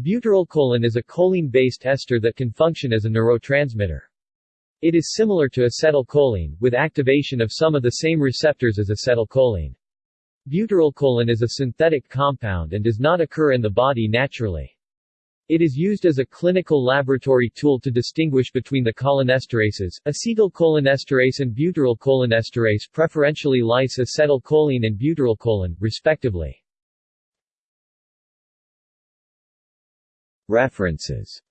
Butyrylcholine is a choline-based ester that can function as a neurotransmitter. It is similar to acetylcholine, with activation of some of the same receptors as acetylcholine. Butyrylcholine is a synthetic compound and does not occur in the body naturally. It is used as a clinical laboratory tool to distinguish between the cholinesterases, acetylcholinesterase and butyrylcholinesterase preferentially lyse acetylcholine and butyrylcholine, respectively. References